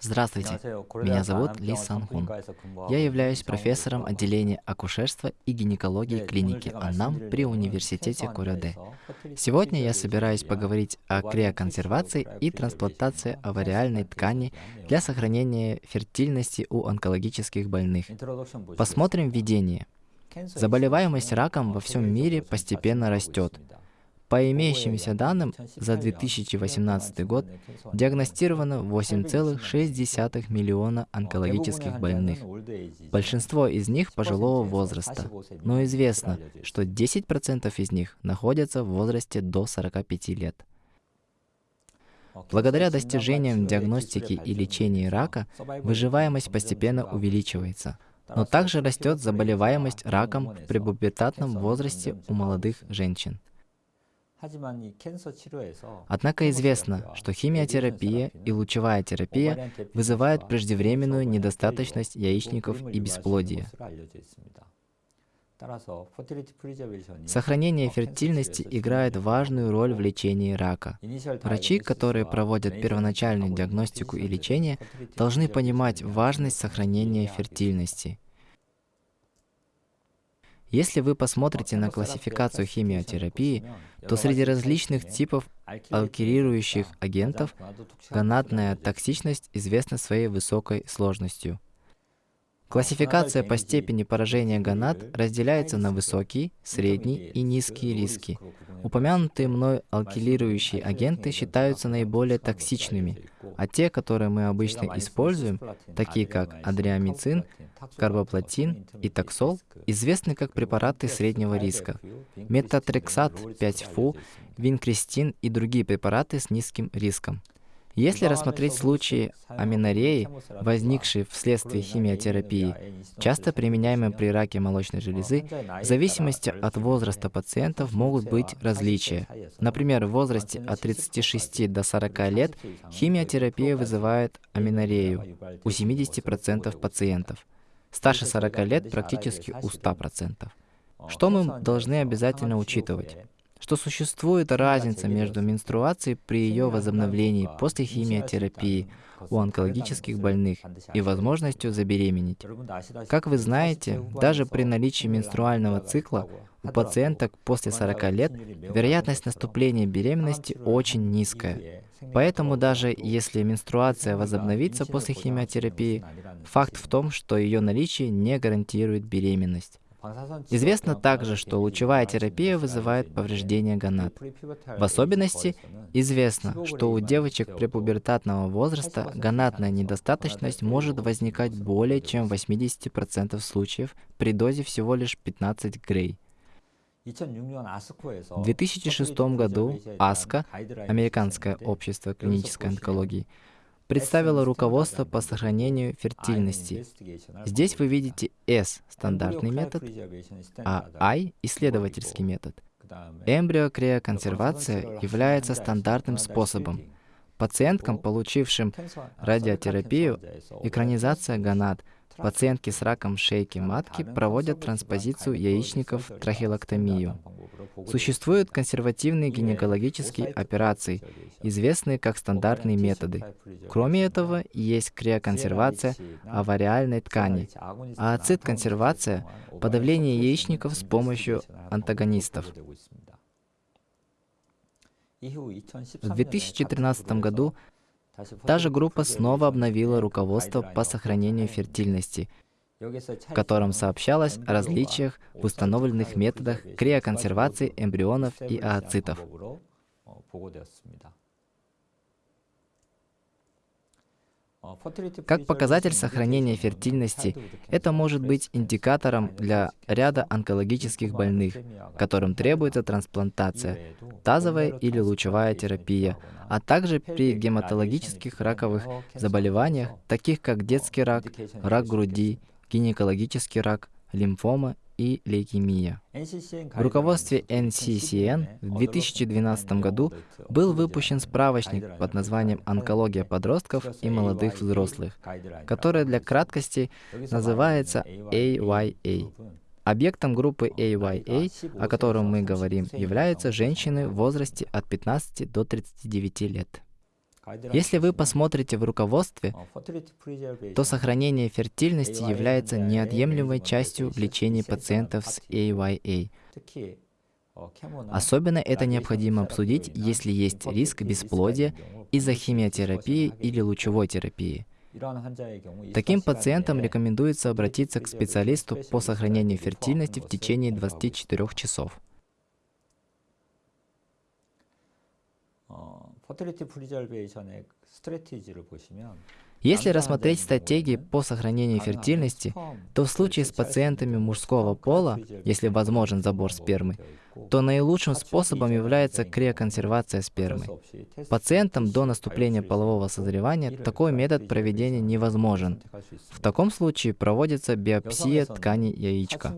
Здравствуйте, меня зовут Ли Сан Хун. Я являюсь профессором отделения акушерства и гинекологии клиники Аннам при университете Корёде. Сегодня я собираюсь поговорить о криоконсервации и трансплантации авариальной ткани для сохранения фертильности у онкологических больных. Посмотрим введение. Заболеваемость раком во всем мире постепенно растет. По имеющимся данным, за 2018 год диагностировано 8,6 миллиона онкологических больных. Большинство из них пожилого возраста, но известно, что 10% из них находятся в возрасте до 45 лет. Благодаря достижениям диагностики и лечения рака, выживаемость постепенно увеличивается, но также растет заболеваемость раком в препубертатном возрасте у молодых женщин. Однако известно, что химиотерапия и лучевая терапия вызывают преждевременную недостаточность яичников и бесплодие. Сохранение фертильности играет важную роль в лечении рака. Врачи, которые проводят первоначальную диагностику и лечение, должны понимать важность сохранения фертильности – если вы посмотрите на классификацию химиотерапии, то среди различных типов алкилирующих агентов гонадная токсичность известна своей высокой сложностью. Классификация по степени поражения гонад разделяется на высокие, средние и низкие риски. Упомянутые мной алкилирующие агенты считаются наиболее токсичными, а те, которые мы обычно используем, такие как адриамицин, карбоплатин и таксол, известны как препараты среднего риска. Метатрексат 5-фу, винкристин и другие препараты с низким риском. Если рассмотреть случаи аминореи, возникшие вследствие химиотерапии, часто применяемые при раке молочной железы, в зависимости от возраста пациентов могут быть различия. Например, в возрасте от 36 до 40 лет химиотерапия вызывает аминорею у 70% пациентов. Старше 40 лет практически у 100%. Что мы должны обязательно учитывать? Что существует разница между менструацией при ее возобновлении после химиотерапии у онкологических больных и возможностью забеременеть. Как вы знаете, даже при наличии менструального цикла у пациенток после 40 лет вероятность наступления беременности очень низкая. Поэтому даже если менструация возобновится после химиотерапии, факт в том, что ее наличие не гарантирует беременность. Известно также, что лучевая терапия вызывает повреждение гонад. В особенности известно, что у девочек препубертатного возраста гонадная недостаточность может возникать более чем в 80% случаев при дозе всего лишь 15 грей. В 2006 году АСКО, Американское общество клинической онкологии, представила руководство по сохранению фертильности. Здесь вы видите S – стандартный метод, а I – исследовательский метод. Эмбриокриоконсервация является стандартным способом. Пациенткам, получившим радиотерапию, экранизация гонад – Пациентки с раком шейки матки проводят транспозицию яичников трахеолоктомию. Существуют консервативные гинекологические операции, известные как стандартные методы. Кроме этого, есть криоконсервация авариальной ткани, ацид-консервация – подавление яичников с помощью антагонистов. В 2013 году Та же группа снова обновила руководство по сохранению фертильности, в котором сообщалось о различиях в установленных методах криоконсервации эмбрионов и ооцитов. Как показатель сохранения фертильности, это может быть индикатором для ряда онкологических больных, которым требуется трансплантация, тазовая или лучевая терапия, а также при гематологических раковых заболеваниях, таких как детский рак, рак груди, гинекологический рак, лимфома и лейкемия. В руководстве NCCN в 2012 году был выпущен справочник под названием «Онкология подростков и молодых взрослых», который для краткости называется AYA. Объектом группы AYA, о котором мы говорим, являются женщины в возрасте от 15 до 39 лет. Если вы посмотрите в руководстве, то сохранение фертильности является неотъемлемой частью в лечении пациентов с AYA. Особенно это необходимо обсудить, если есть риск бесплодия из-за химиотерапии или лучевой терапии. Таким пациентам рекомендуется обратиться к специалисту по сохранению фертильности в течение 24 часов. Если рассмотреть стратегии по сохранению фертильности, то в случае с пациентами мужского пола, если возможен забор спермы, то наилучшим способом является криоконсервация спермы. Пациентам до наступления полового созревания такой метод проведения невозможен. В таком случае проводится биопсия ткани яичка.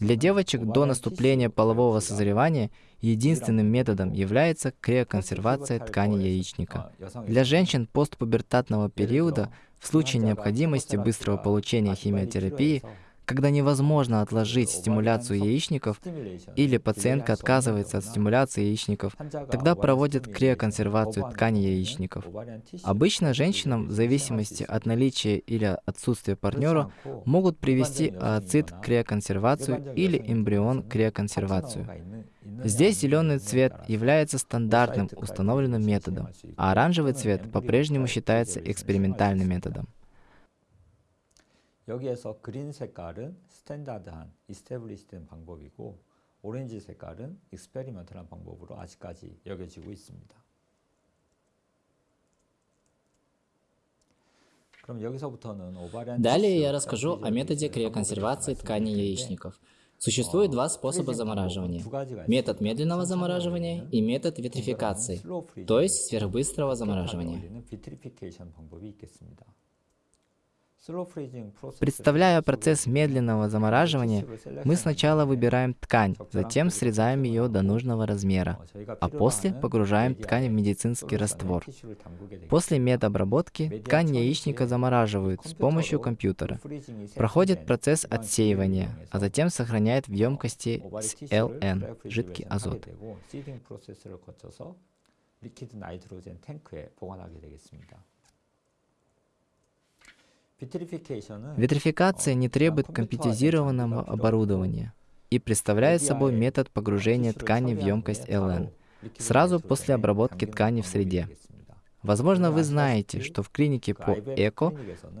Для девочек до наступления полового созревания единственным методом является криоконсервация ткани яичника. Для женщин постпубертатного периода в случае необходимости быстрого получения химиотерапии когда невозможно отложить стимуляцию яичников или пациентка отказывается от стимуляции яичников, тогда проводят криоконсервацию ткани яичников. Обычно женщинам, в зависимости от наличия или отсутствия партнера, могут привести ооцит криоконсервацию или эмбрион криоконсервацию. Здесь зеленый цвет является стандартным установленным методом, а оранжевый цвет по-прежнему считается экспериментальным методом. 여기에서 그린 색깔은 스탠다드한, 이스테블리시된 방법이고 오렌지 색깔은 익스페리먼트한 방법으로 아직까지 여겨지고 있습니다. Далее я расскажу о методе криоконсервации тканей яичников. Существует два способа замораживания. Метод медленного замораживания и метод витрификации, то есть сверхбыстрого замораживания. Представляя процесс медленного замораживания, мы сначала выбираем ткань, затем срезаем ее до нужного размера, а после погружаем ткань в медицинский раствор. После медобработки ткань яичника замораживают с помощью компьютера. Проходит процесс отсеивания, а затем сохраняет в емкости с ЛН, жидкий азот. Витрификация не требует компьютеризированного оборудования и представляет собой метод погружения ткани в емкость ЛН сразу после обработки ткани в среде. Возможно, вы знаете, что в клинике по ЭКО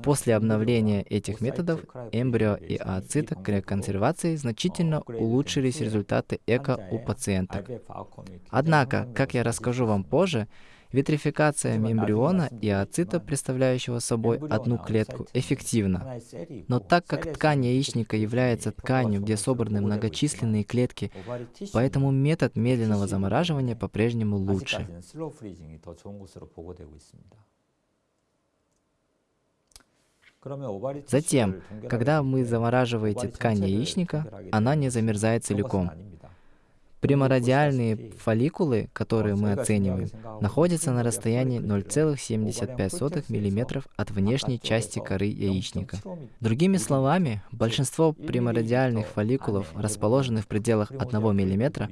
после обновления этих методов эмбрио и ооцита консервации значительно улучшились результаты ЭКО у пациенток. Однако, как я расскажу вам позже, Витрификация мембриона и ооцита, представляющего собой одну клетку, эффективна. Но так как ткань яичника является тканью, где собраны многочисленные клетки, поэтому метод медленного замораживания по-прежнему лучше. Затем, когда вы замораживаете ткань яичника, она не замерзает целиком. Примородиальные фолликулы, которые мы оцениваем, находятся на расстоянии 0,75 мм от внешней части коры яичника. Другими словами, большинство примородиальных фолликулов расположены в пределах 1 мм,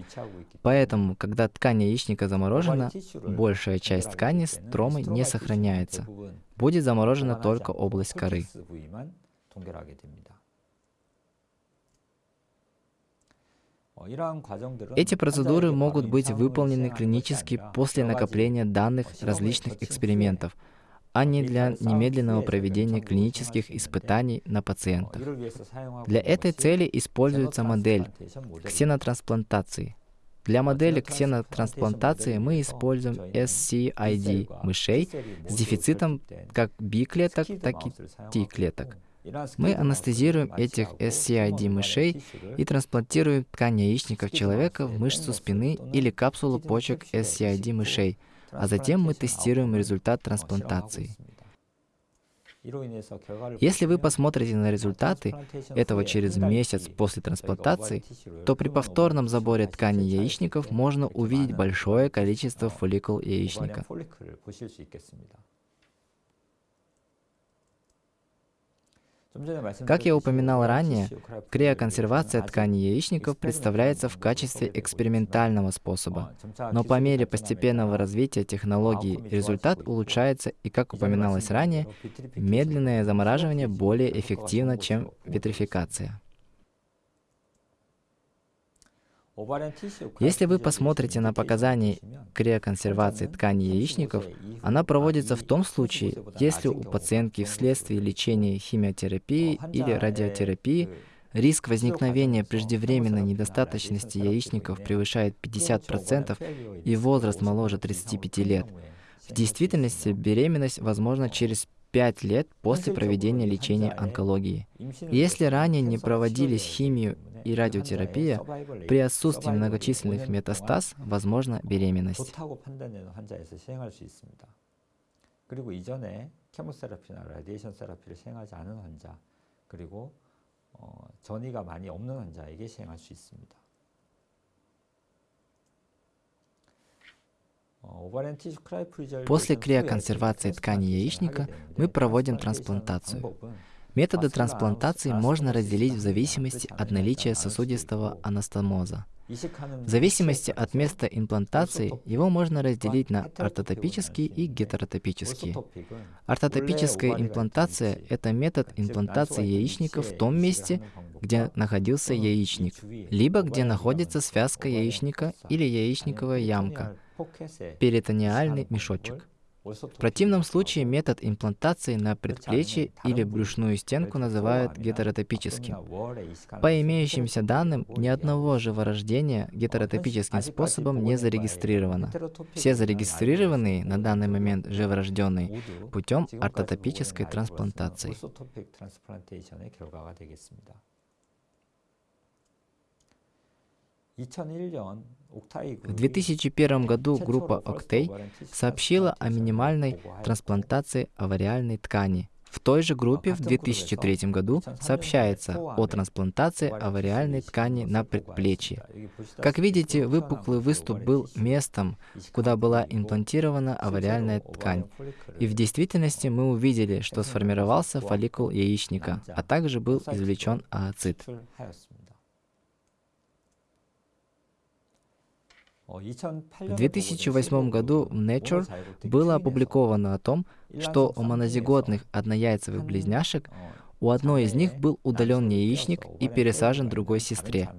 поэтому, когда ткань яичника заморожена, большая часть ткани стромы не сохраняется. Будет заморожена только область коры. Эти процедуры могут быть выполнены клинически после накопления данных различных экспериментов, а не для немедленного проведения клинических испытаний на пациентах. Для этой цели используется модель ксенотрансплантации. Для модели ксенотрансплантации мы используем SCID мышей с дефицитом как B-клеток, так и T-клеток. Мы анестезируем этих SCID мышей и трансплантируем ткань яичников человека в мышцу спины или капсулу почек SCID мышей, а затем мы тестируем результат трансплантации. Если вы посмотрите на результаты этого через месяц после трансплантации, то при повторном заборе ткани яичников можно увидеть большое количество фолликул яичника. Как я упоминал ранее, криоконсервация тканей яичников представляется в качестве экспериментального способа. Но по мере постепенного развития технологии результат улучшается и, как упоминалось ранее, медленное замораживание более эффективно, чем витрификация. Если вы посмотрите на показания криоконсервации тканей яичников, она проводится в том случае, если у пациентки вследствие лечения химиотерапии или радиотерапии риск возникновения преждевременной недостаточности яичников превышает 50% и возраст моложе 35 лет. В действительности беременность возможна через 5 лет после проведения лечения онкологии. Если ранее не проводились химию и радиотерапия, при отсутствии многочисленных метастаз возможна беременность. 그리고 이전에 케모세라피나 라디에이션 세라피를 시행하지 않은 환자, 그리고 어, 전이가 많이 없는 환자에게 시행할 수 있습니다. После криоконсервации ткани яичника мы проводим трансплантацию. Методы трансплантации можно разделить в зависимости от наличия сосудистого анастомоза. В зависимости от места имплантации его можно разделить на ортотопические и гетеротопические. Ортотопическая имплантация – это метод имплантации яичника в том месте, где находился яичник, либо где находится связка яичника или яичниковая ямка, перитониальный мешочек. В противном случае метод имплантации на предплечье или брюшную стенку называют гетеротопическим. По имеющимся данным, ни одного живорождения гетеротопическим способом не зарегистрировано. Все зарегистрированные на данный момент живорожденные путем ортотопической трансплантации. В 2001 году группа Octay сообщила о минимальной трансплантации авариальной ткани. В той же группе в 2003 году сообщается о трансплантации авариальной ткани на предплечье. Как видите, выпуклый выступ был местом, куда была имплантирована авариальная ткань. И в действительности мы увидели, что сформировался фолликул яичника, а также был извлечен ооцит. В 2008 году в Nature было опубликовано о том, что у монозиготных однояйцевых близняшек у одной из них был удален яичник и пересажен другой сестре.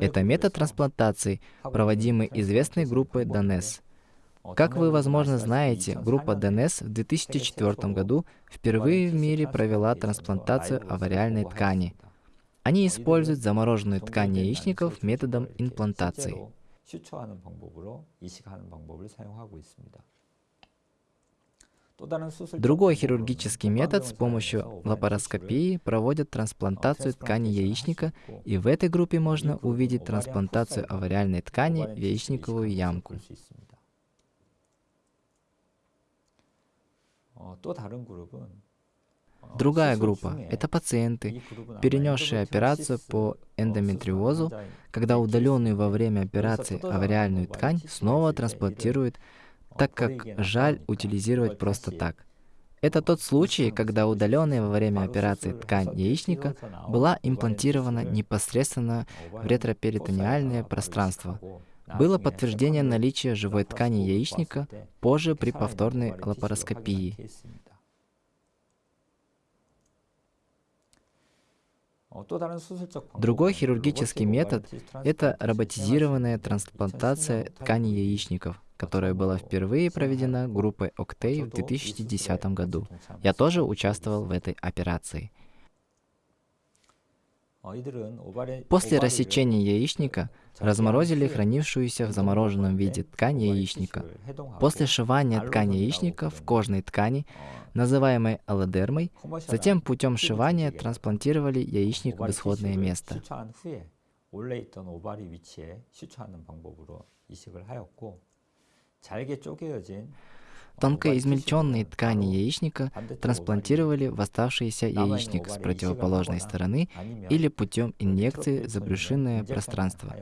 Это метод трансплантации, проводимый известной группой Донес. Как вы, возможно, знаете, группа ДНС в 2004 году впервые в мире провела трансплантацию авариальной ткани. Они используют замороженную ткань яичников методом имплантации. Другой хирургический метод с помощью лапароскопии проводят трансплантацию ткани яичника, и в этой группе можно увидеть трансплантацию авариальной ткани в яичниковую ямку. Другая группа – это пациенты, перенесшие операцию по эндометриозу, когда удаленную во время операции авариальную ткань снова трансплантируют, так как жаль утилизировать просто так. Это тот случай, когда удаленная во время операции ткань яичника была имплантирована непосредственно в ретроперитониальное пространство, было подтверждение наличия живой ткани яичника позже при повторной лапароскопии. Другой хирургический метод – это роботизированная трансплантация ткани яичников, которая была впервые проведена группой Octay в 2010 году. Я тоже участвовал в этой операции. После рассечения яичника разморозили хранившуюся в замороженном виде ткань яичника. После сшивания ткани яичника в кожной ткани, называемой аллодермой, затем путем сшивания трансплантировали яичник в исходное место. Тонкоизмельченные ткани яичника трансплантировали в оставшийся яичник с противоположной стороны или путем инъекции за брюшинное пространство.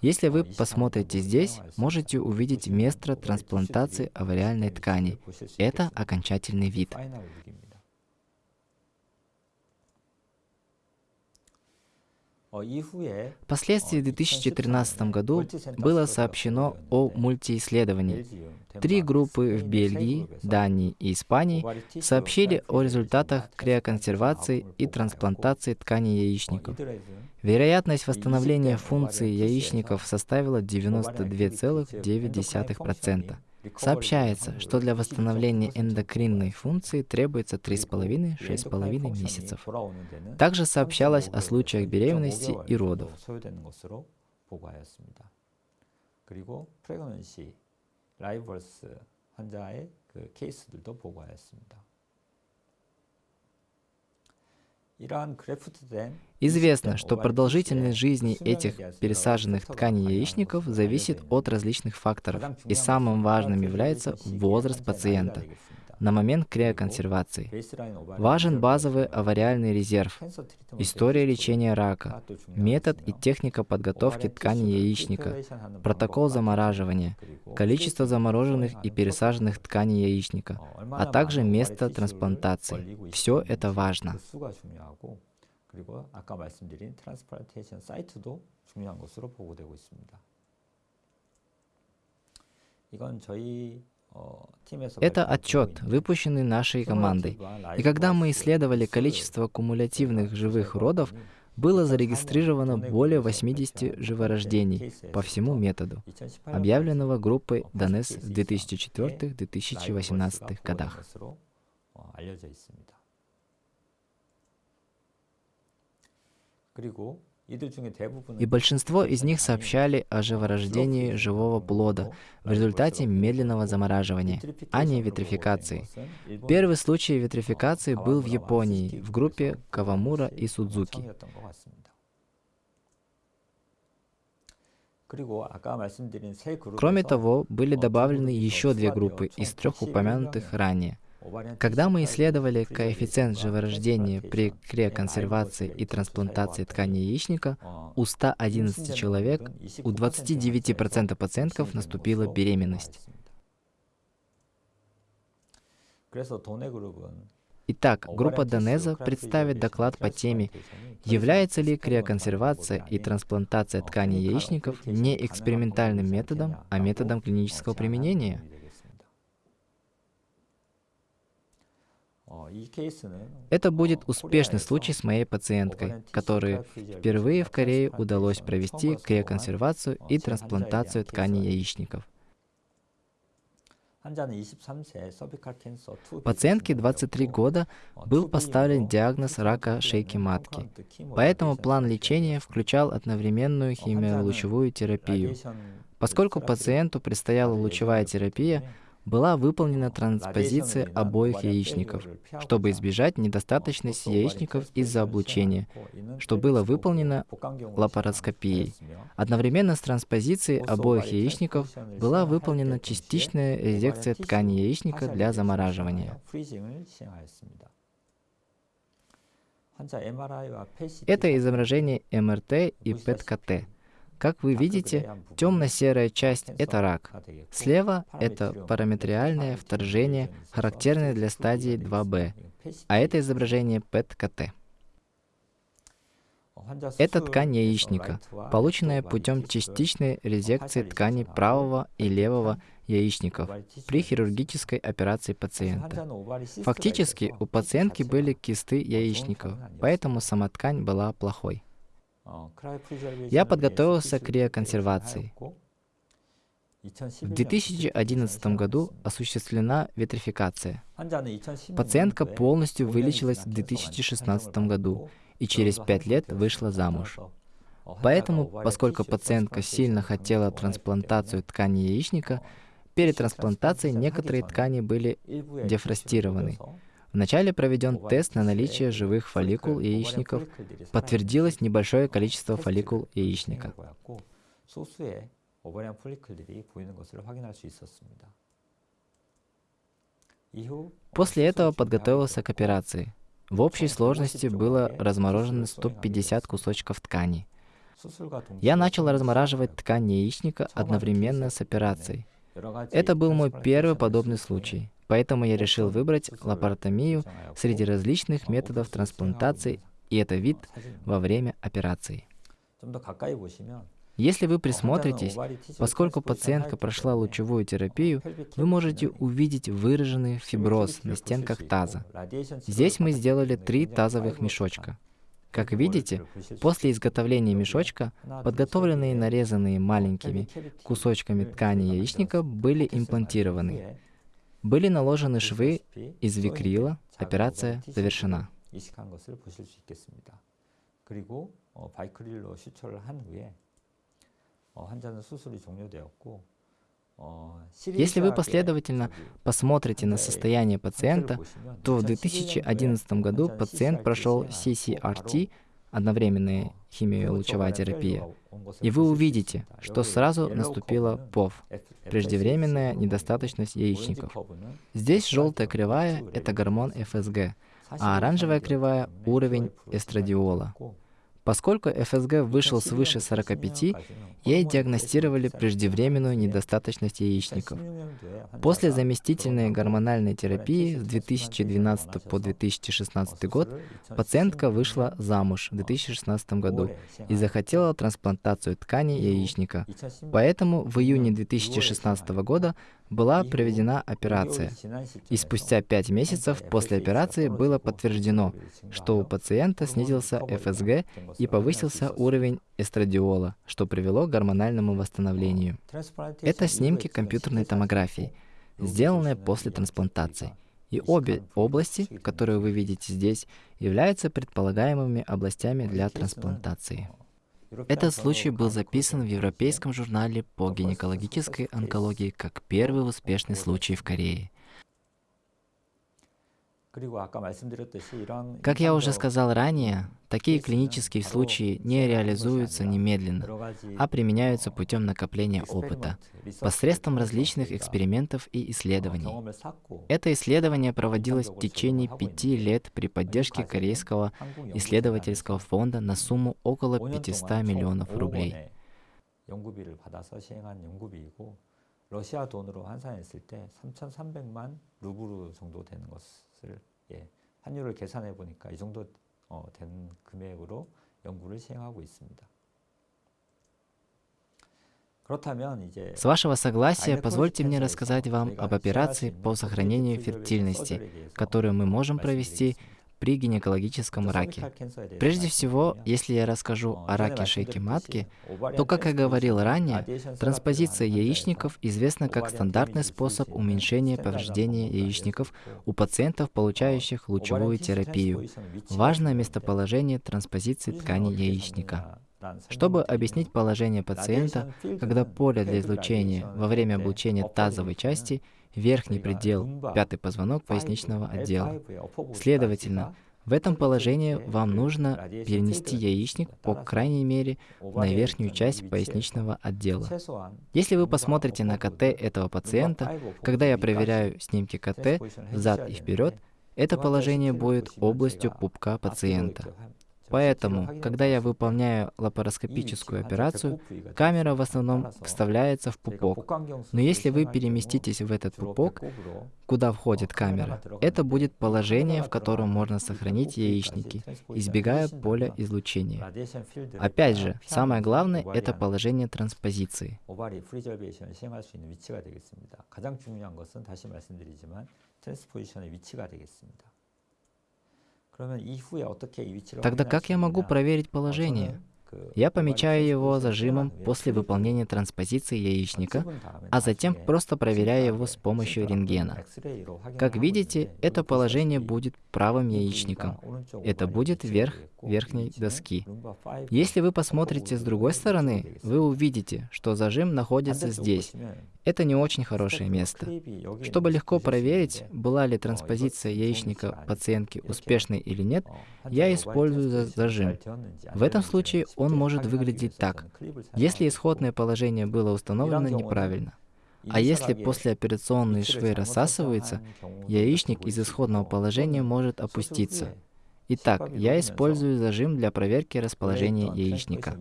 Если вы посмотрите здесь, можете увидеть место трансплантации авариальной ткани. Это окончательный вид. Впоследствии в 2013 году было сообщено о мультиисследовании. Три группы в Бельгии, Дании и Испании сообщили о результатах криоконсервации и трансплантации ткани яичников. Вероятность восстановления функции яичников составила 92,9%. Сообщается, что для восстановления эндокринной функции требуется 3,5-6,5 месяцев. Также сообщалось о случаях беременности и родов. Известно, что продолжительность жизни этих пересаженных тканей яичников зависит от различных факторов, и самым важным является возраст пациента на момент криоконсервации. Важен базовый авариальный резерв, история лечения рака, метод и техника подготовки ткани яичника, протокол замораживания, количество замороженных и пересаженных тканей яичника, а также место трансплантации. Все это важно. 그리고 아까 말씀드린 트랜스플란테이션 사이트도 중요한 것으로 보고되고 있습니다. 이건 저희 это отчет, выпущенный нашей командой. И когда мы исследовали количество кумулятивных живых родов, было зарегистрировано более 80 живорождений по всему методу, объявленного группой Донес в 2004-2018 годах. 그리고 и большинство из них сообщали о живорождении живого плода в результате медленного замораживания, а не витрификации. Первый случай витрификации был в Японии, в группе Кавамура и Судзуки. Кроме того, были добавлены еще две группы из трех упомянутых ранее. Когда мы исследовали коэффициент живорождения при криоконсервации и трансплантации ткани яичника, у 111 человек, у 29% пациентов наступила беременность. Итак, группа Донеза представит доклад по теме «Является ли криоконсервация и трансплантация тканей яичников не экспериментальным методом, а методом клинического применения?» Это будет успешный случай с моей пациенткой, которой впервые в Корее удалось провести криоконсервацию и трансплантацию тканей яичников. Пациентке 23 года был поставлен диагноз рака шейки матки, поэтому план лечения включал одновременную химиолучевую терапию. Поскольку пациенту предстояла лучевая терапия, была выполнена транспозиция обоих яичников, чтобы избежать недостаточности яичников из-за облучения, что было выполнено лапароскопией. Одновременно с транспозицией обоих яичников была выполнена частичная резекция ткани яичника для замораживания. Это изображение МРТ и ПЭТ-КТ. Как вы видите, темно-серая часть — это рак. Слева — это параметриальное вторжение, характерное для стадии 2b, а это изображение ПЭТ-КТ. Это ткань яичника, полученная путем частичной резекции ткани правого и левого яичников при хирургической операции пациента. Фактически, у пациентки были кисты яичников, поэтому сама ткань была плохой. Я подготовился к криоконсервации. В 2011 году осуществлена витрификация. Пациентка полностью вылечилась в 2016 году и через пять лет вышла замуж. Поэтому, поскольку пациентка сильно хотела трансплантацию ткани яичника, перед трансплантацией некоторые ткани были дефростированы. Вначале проведен тест на наличие живых фолликул яичников. Подтвердилось небольшое количество фолликул яичника. После этого подготовился к операции. В общей сложности было разморожено 150 кусочков ткани. Я начал размораживать ткань яичника одновременно с операцией. Это был мой первый подобный случай, поэтому я решил выбрать лапаротомию среди различных методов трансплантации, и это вид во время операции. Если вы присмотритесь, поскольку пациентка прошла лучевую терапию, вы можете увидеть выраженный фиброз на стенках таза. Здесь мы сделали три тазовых мешочка. Как видите, после изготовления мешочка, подготовленные нарезанные маленькими кусочками ткани яичника были имплантированы. Были наложены швы из викрила, операция завершена. Если вы последовательно посмотрите на состояние пациента, то в 2011 году пациент прошел CCRT, одновременная химиолучевая терапия, и вы увидите, что сразу наступила ПОВ, преждевременная недостаточность яичников. Здесь желтая кривая — это гормон ФСГ, а оранжевая кривая — уровень эстрадиола. Поскольку ФСГ вышел свыше 45, ей диагностировали преждевременную недостаточность яичников. После заместительной гормональной терапии с 2012 по 2016 год пациентка вышла замуж в 2016 году и захотела трансплантацию ткани яичника. Поэтому в июне 2016 года была проведена операция, и спустя 5 месяцев после операции было подтверждено, что у пациента снизился ФСГ и повысился уровень эстрадиола, что привело к гормональному восстановлению. Это снимки компьютерной томографии, сделанные после трансплантации. И обе области, которые вы видите здесь, являются предполагаемыми областями для трансплантации. Этот случай был записан в Европейском журнале по гинекологической онкологии как первый успешный случай в Корее. Как я уже сказал ранее, такие клинические случаи не реализуются немедленно, а применяются путем накопления опыта, посредством различных экспериментов и исследований. Это исследование проводилось в течение пяти лет при поддержке Корейского исследовательского фонда на сумму около 500 миллионов рублей. 러시아 돈으로 환산했을 때 3,300만 루블 정도 되는 것 을 예, 환율을 계산해 보니까 이 정도 어, 된 금액으로 연구를 시행하고 있습니다. С вашего согласия, позвольте мне рассказать вам об операции по сохранению фертильности, которую мы можем провести при гинекологическом раке. Прежде всего, если я расскажу о раке шейки матки, то, как я говорил ранее, транспозиция яичников известна как стандартный способ уменьшения повреждения яичников у пациентов, получающих лучевую терапию. Важное местоположение транспозиции ткани яичника. Чтобы объяснить положение пациента, когда поле для излучения во время облучения тазовой части верхний предел, пятый позвонок поясничного отдела. Следовательно, в этом положении вам нужно перенести яичник, по крайней мере, на верхнюю часть поясничного отдела. Если вы посмотрите на КТ этого пациента, когда я проверяю снимки КТ взад и вперед, это положение будет областью пупка пациента. Поэтому, когда я выполняю лапароскопическую операцию, камера в основном вставляется в пупок. Но если вы переместитесь в этот пупок, куда входит камера, это будет положение, в котором можно сохранить яичники, избегая поля излучения. Опять же, самое главное — это положение транспозиции. 트랜스포지션의 위치가 되겠습니다. Тогда как я могу проверить положение? Я помечаю его зажимом после выполнения транспозиции яичника, а затем просто проверяю его с помощью рентгена. Как видите, это положение будет правым яичником. Это будет верх верхней доски. Если вы посмотрите с другой стороны, вы увидите, что зажим находится здесь. Это не очень хорошее место. Чтобы легко проверить, была ли транспозиция яичника пациентки успешной или нет, я использую зажим. В этом случае он может выглядеть так, если исходное положение было установлено неправильно. А если послеоперационные швы рассасываются, яичник из исходного положения может опуститься. Итак, я использую зажим для проверки расположения яичника.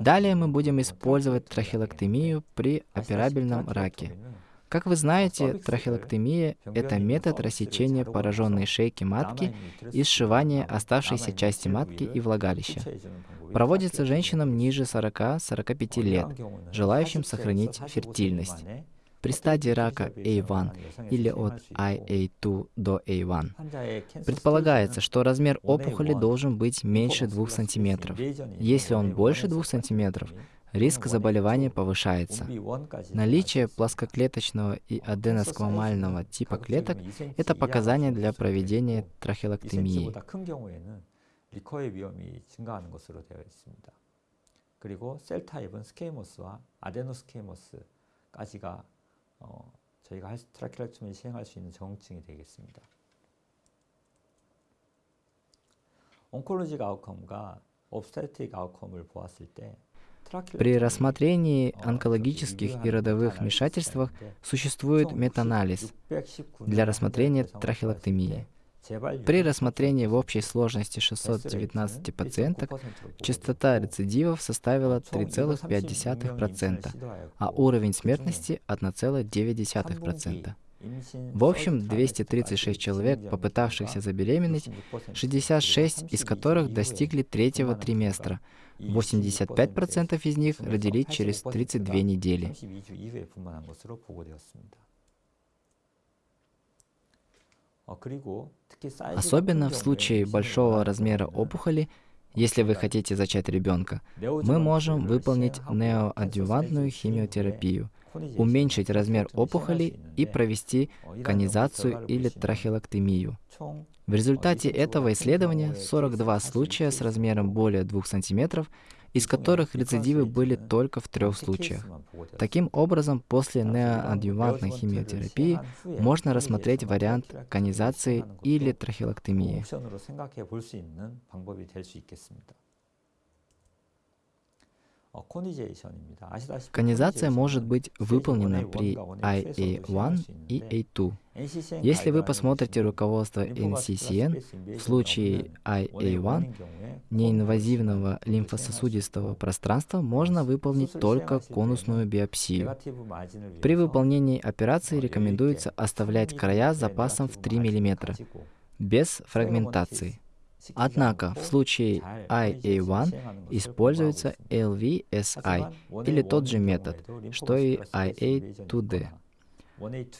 Далее мы будем использовать трахеоктомию при операбельном раке. Как вы знаете, трахеоктомия – это метод рассечения пораженной шейки матки и сшивания оставшейся части матки и влагалища. Проводится женщинам ниже 40-45 лет, желающим сохранить фертильность При стадии рака A1 или от IA2 до A1 предполагается, что размер опухоли должен быть меньше 2 см. Если он больше 2 см, риск заболевания повышается. Наличие плоскоклеточного и аденосквамального типа клеток – это показания для проведения трахеоктомии. 그리고 셀 타입은 스케이모스와 아데노스케이모스까지가 어, 저희가 트라케렉토미를 시행할 수 있는 정증이 되겠습니다. 온콜로직 아웃컴과 옵스테틱 아웃컴을 보았을 때 При рассмотрении онкологических и родовых вмешательствах существует метаанализ для рассмотрения трахеоктомии. При рассмотрении в общей сложности 619 пациенток частота рецидивов составила 3,5%, а уровень смертности 1,9%. В общем, 236 человек, попытавшихся забеременеть, 66 из которых достигли третьего триместра, 85% из них родили через 32 недели. Особенно в случае большого размера опухоли, если вы хотите зачать ребенка, мы можем выполнить неоадювантную химиотерапию, уменьшить размер опухоли и провести конизацию или трахеоктомию. В результате этого исследования 42 случая с размером более 2 см из которых рецидивы были только в трех случаях. Таким образом, после неоадъювантной химиотерапии можно рассмотреть вариант конизации или трахеоктомии. Конизация может быть выполнена при IA1 и A2. Если вы посмотрите руководство NCCN, в случае IA1 неинвазивного лимфососудистого пространства можно выполнить только конусную биопсию. При выполнении операции рекомендуется оставлять края запасом в 3 мм, без фрагментации. Однако в случае IA1 используется LVSI или тот же метод, что и IA2D.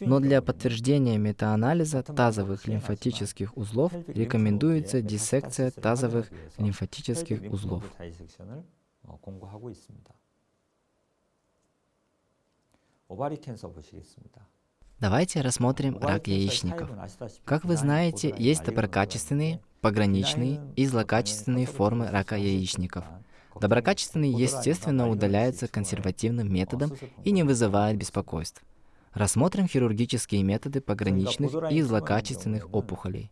Но для подтверждения метаанализа тазовых лимфатических узлов рекомендуется диссекция тазовых лимфатических узлов. Давайте рассмотрим рак яичников. Как вы знаете, есть доброкачественные, пограничные и злокачественные формы рака яичников. Доброкачественные, естественно, удаляются консервативным методом и не вызывают беспокойств. Рассмотрим хирургические методы пограничных и злокачественных опухолей.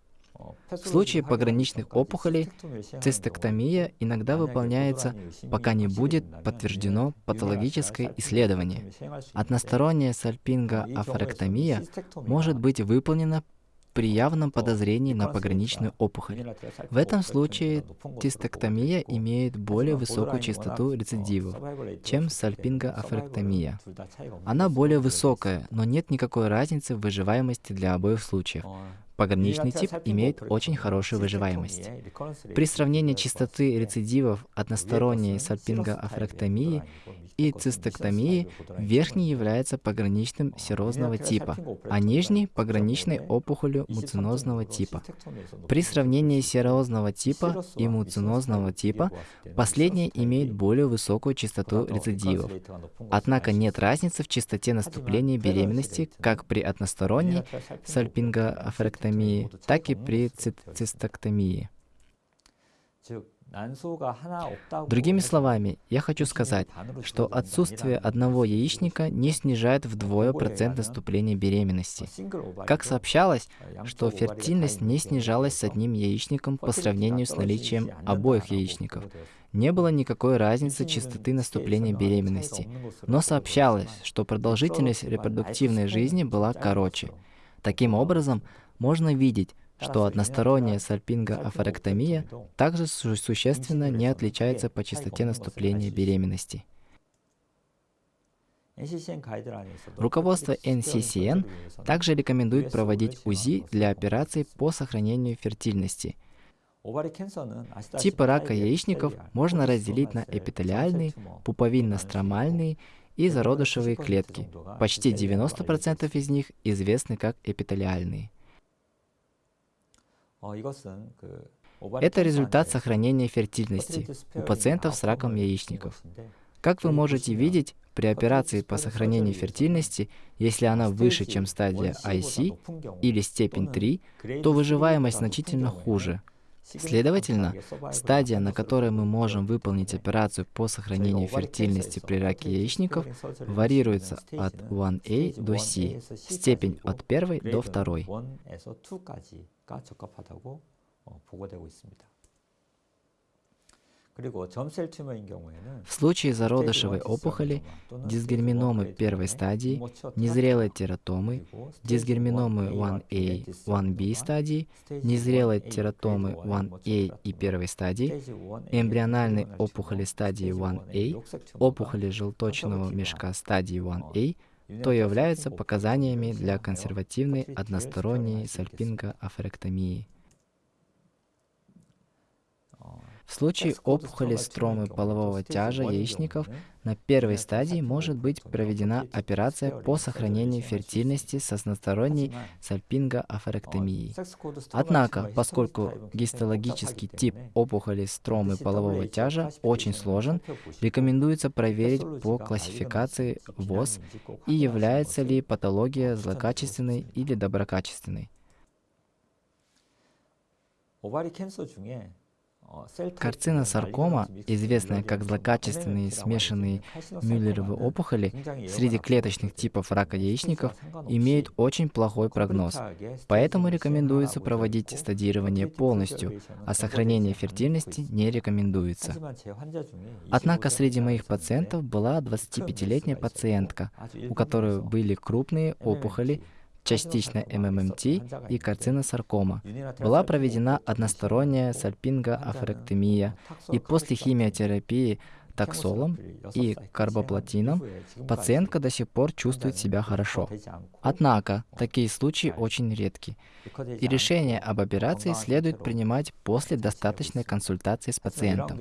В случае пограничных опухолей цистектомия иногда выполняется, пока не будет подтверждено патологическое исследование. Односторонняя сальпингоафоректомия может быть выполнена при явном подозрении на пограничную опухоль. В этом случае тестектомия имеет более высокую частоту рецидивов, чем сальпингоафректомия. Она более высокая, но нет никакой разницы в выживаемости для обоих случаев. Пограничный тип имеет очень хорошую выживаемость. При сравнении частоты рецидивов односторонней сальпингоафректомии и цистектомии, верхний является пограничным серозного типа, а нижний – пограничной опухолью муцинозного типа. При сравнении серозного типа и муцинозного типа, последний имеет более высокую частоту рецидивов. Однако нет разницы в частоте наступления беременности как при односторонней сальпингоафректомии, так и при цистоктомии. Другими словами, я хочу сказать, что отсутствие одного яичника не снижает вдвое процент наступления беременности. Как сообщалось, что фертильность не снижалась с одним яичником по сравнению с наличием обоих яичников. Не было никакой разницы частоты наступления беременности, но сообщалось, что продолжительность репродуктивной жизни была короче. Таким образом, можно видеть, что односторонняя сальпингоафоректомия также существенно не отличается по частоте наступления беременности. Руководство NCCN также рекомендует проводить УЗИ для операций по сохранению фертильности. Типы рака яичников можно разделить на эпителиальные, пуповинно-стромальные и зародышевые клетки. Почти 90% из них известны как эпителиальные. Это результат сохранения фертильности. У пациентов с раком яичников. Как вы можете видеть, при операции по сохранению фертильности, если она выше, чем стадия IC или степень 3, то выживаемость значительно хуже. Следовательно, стадия, на которой мы можем выполнить операцию по сохранению фертильности при раке яичников, варьируется от 1A до C, степень от 1 до 2. 가 적합하다고 보고되고 있습니다. В случае зародышевой опухоли, дисгерминомы первой стадии, незрелой тератомы, дисгерминомы 1A, 1B стадии, незрелой тератомы 1A и первой стадии, эмбриональной опухоли стадии 1A, опухоли желточного мешка стадии 1A, то являются показаниями для консервативной односторонней сальпингоафоректомии. В случае опухоли стромы полового тяжа яичников на первой стадии может быть проведена операция по сохранению фертильности с односторонней сальпингоафоректомией. Однако, поскольку гистологический тип опухоли стромы полового тяжа очень сложен, рекомендуется проверить по классификации ВОЗ и является ли патология злокачественной или доброкачественной. Карциносаркома, известная как злокачественные смешанные мюллеровые опухоли среди клеточных типов рака яичников, имеет очень плохой прогноз. Поэтому рекомендуется проводить стадирование полностью, а сохранение фертильности не рекомендуется. Однако среди моих пациентов была 25-летняя пациентка, у которой были крупные опухоли, частично МММТ и карциносаркома. Была проведена односторонняя сальпингоафоректомия, и после химиотерапии таксолом и карбоплатином пациентка до сих пор чувствует себя хорошо. Однако, такие случаи очень редки, и решение об операции следует принимать после достаточной консультации с пациентом.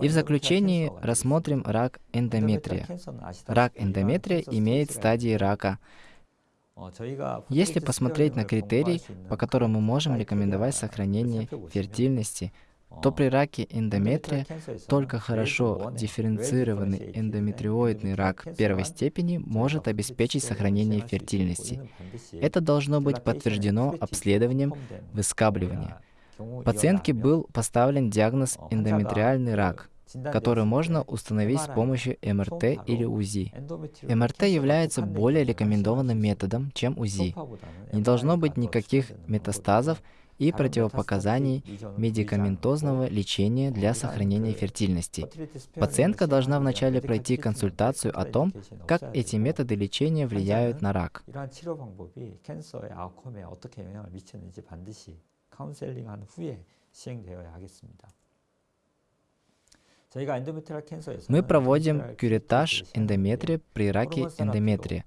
И в заключении рассмотрим рак эндометрия. Рак эндометрия имеет стадии рака. Если посмотреть на критерии, по которым мы можем рекомендовать сохранение фертильности, то при раке эндометрия только хорошо дифференцированный эндометриоидный рак первой степени может обеспечить сохранение фертильности. Это должно быть подтверждено обследованием выскабливания. Пациентке был поставлен диагноз эндометриальный рак, который можно установить с помощью МРТ или УЗИ. МРТ является более рекомендованным методом, чем УЗИ. Не должно быть никаких метастазов и противопоказаний медикаментозного лечения для сохранения фертильности. Пациентка должна вначале пройти консультацию о том, как эти методы лечения влияют на рак. 카운셀링한 후에 시행되어야 하겠습니다. Мы проводим кюретаж эндометрия при раке эндометрия.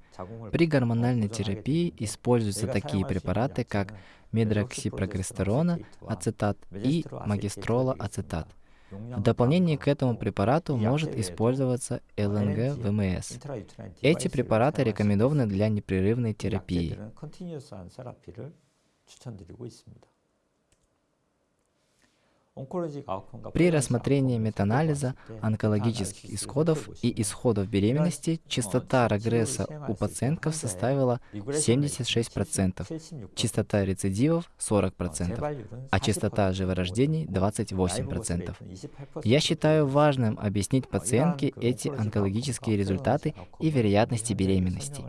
При гормональной терапии используются такие препараты, как медроксипрогестерона, ацетат и магистрола ацетат. В дополнение к этому препарату может использоваться ЛНГ-ВМС. Эти препараты рекомендованы для непрерывной терапии. При рассмотрении метаанализа онкологических исходов и исходов беременности частота регресса у пациентов составила 76%, частота рецидивов 40%, а частота живорождений 28%. Я считаю важным объяснить пациентке эти онкологические результаты и вероятности беременности.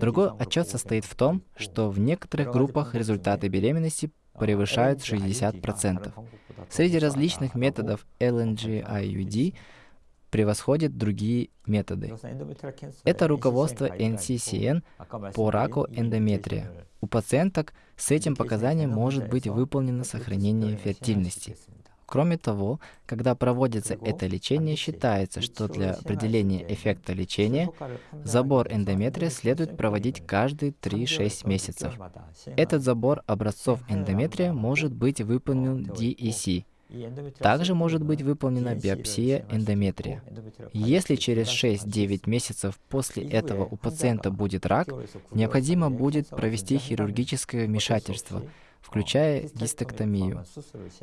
Другой отчет состоит в том, что в некоторых группах результаты беременности превышают 60%. Среди различных методов LNG-IUD превосходят другие методы. Это руководство NCCN по раку эндометрия. У пациенток с этим показанием может быть выполнено сохранение фертильности. Кроме того, когда проводится это лечение, считается, что для определения эффекта лечения забор эндометрия следует проводить каждые 3-6 месяцев. Этот забор образцов эндометрия может быть выполнен DEC. Также может быть выполнена биопсия эндометрия. Если через 6-9 месяцев после этого у пациента будет рак, необходимо будет провести хирургическое вмешательство – включая гистэктомию.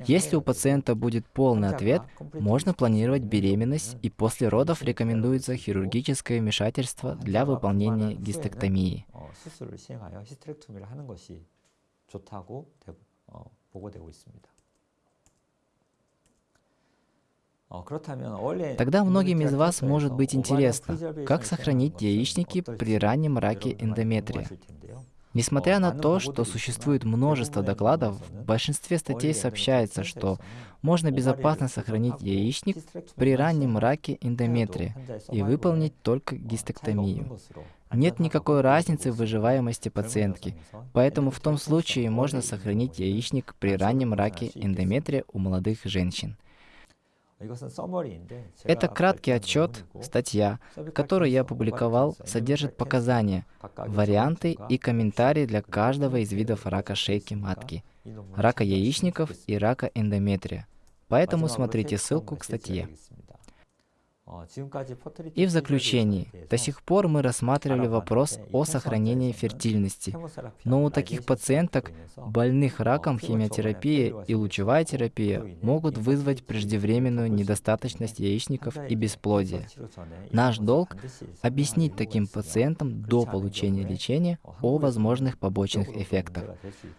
Если у пациента будет полный ответ, можно планировать беременность, и после родов рекомендуется хирургическое вмешательство для выполнения гистэктомии. Тогда многим из вас может быть интересно, как сохранить яичники при раннем раке эндометрия. Несмотря на то, что существует множество докладов, в большинстве статей сообщается, что можно безопасно сохранить яичник при раннем раке эндометрия и выполнить только гистэктомию. Нет никакой разницы в выживаемости пациентки, поэтому в том случае можно сохранить яичник при раннем раке эндометрия у молодых женщин. Это краткий отчет, статья, которую я опубликовал, содержит показания, варианты и комментарии для каждого из видов рака шейки матки, рака яичников и рака эндометрия. Поэтому смотрите ссылку к статье. И в заключении, до сих пор мы рассматривали вопрос о сохранении фертильности, но у таких пациенток, больных раком, химиотерапия и лучевая терапия могут вызвать преждевременную недостаточность яичников и бесплодие. Наш долг — объяснить таким пациентам до получения лечения о возможных побочных эффектах.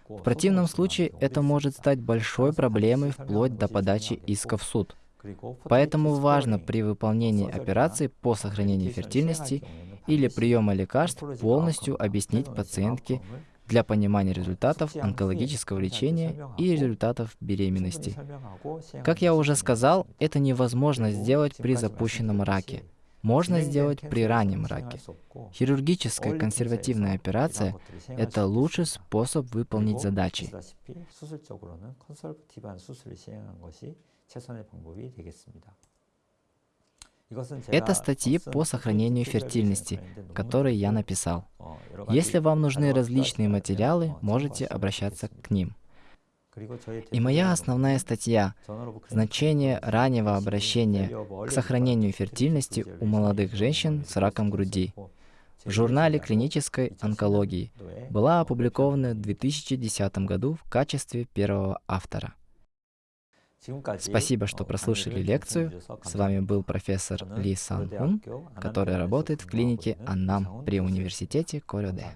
В противном случае это может стать большой проблемой вплоть до подачи иска в суд. Поэтому важно при выполнении операции по сохранению фертильности или приема лекарств полностью объяснить пациентке для понимания результатов онкологического лечения и результатов беременности. Как я уже сказал, это невозможно сделать при запущенном раке. Можно сделать при раннем раке. Хирургическая консервативная операция – это лучший способ выполнить задачи. Это статьи по сохранению фертильности, которые я написал. Если вам нужны различные материалы, можете обращаться к ним. И моя основная статья «Значение раннего обращения к сохранению фертильности у молодых женщин с раком груди» в журнале клинической онкологии была опубликована в 2010 году в качестве первого автора. Спасибо, что прослушали лекцию. С вами был профессор Ли Сан Хун, который работает в клинике Аннам при университете Корёде.